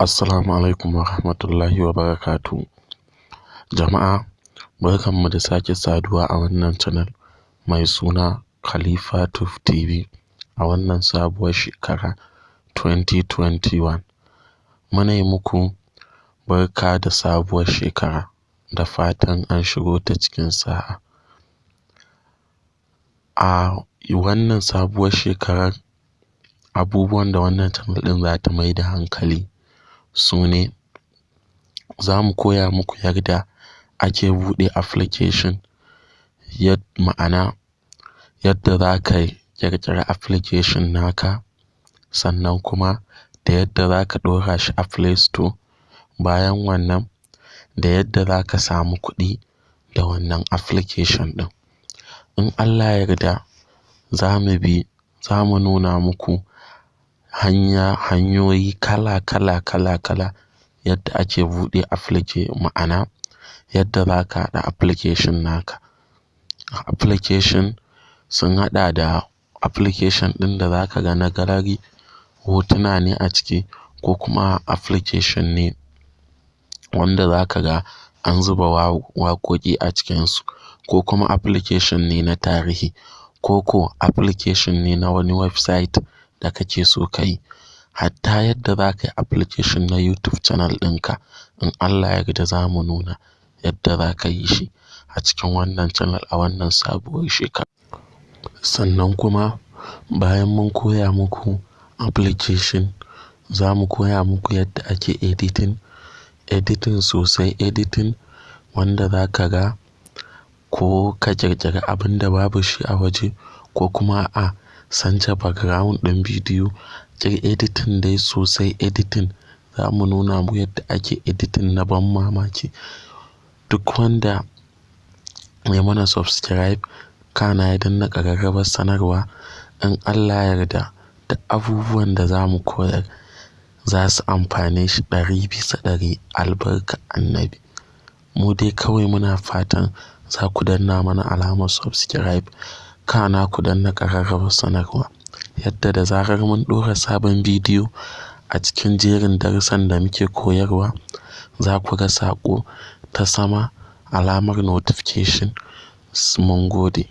Assalamu alaikum wa rahmatullahi wa barakatuhu. Jama'a, barkanmu da sake saduwa a wannan channel mai suna Khalifa Tuf TV a wannan sabuwar shekara 2021. Muna yi muku barka da sabuwar shekara da fatan an shigo ta cikin sa'a. A wannan sabuwar shekarar, abubuwan da wannan channel ɗin za ta mai da hankali su ne za mu koya muku yadda ake buɗe application, ma'ana yadda za ka ƙirƙiri application naka sannan kuma da yadda za ka ɗora shi a Play Store. Bayan wannan da yadda za ka samu kuɗi da wannan application ɗin. In Allah ya yarda za mu bi, za mu nuna muku hanya, hanyoyi kala kala kala kala yadda ake buɗe application ma'ana yadda za ka haɗa application naka. Application sun haɗa da application ɗin da za ka ga na gallery, hotuna ne a ciki ko kuma application ne wanda za ka ga an zuba waƙoƙi a cikinsu ko kuma application ne na tarihi ko ko application ne na wani website da kake so ka yi. Hatta yadda za ka yi application na YouTube channel ɗinka in Allah ya yarda za mu nuna yadda za ka yi shi a cikin wannan channel a wannan sabuwar shekara. Sannan kuma bayan mun koya muku application, za mu koya muku yadda ake editing, editing sosai editing wanda za ka ga ko ka ƙirƙiri abin da babu shi a waje ko kuma a canja background ɗin bidiyo. Ƙir editing dai sosai editing za mu nuna muku yadda ake editing na ban mamaki. Duk wanda ya mana subscribe kana ya danna ƙararrawar sanarwa in Allah ya yarda da abubuwan da za mu koyar za su amfane shi ɗari bisa ɗari albarkar Annabi. Mu dai kawai muna fatan za ku danna mana alamar subscribe kana ku danna ƙararrawar sanarwa yadda da zarar mun ɗora sabon bidiyo a cikin jerin darussan da muke koyarwa za ku ga saƙo ta sama alamar notification mun gode.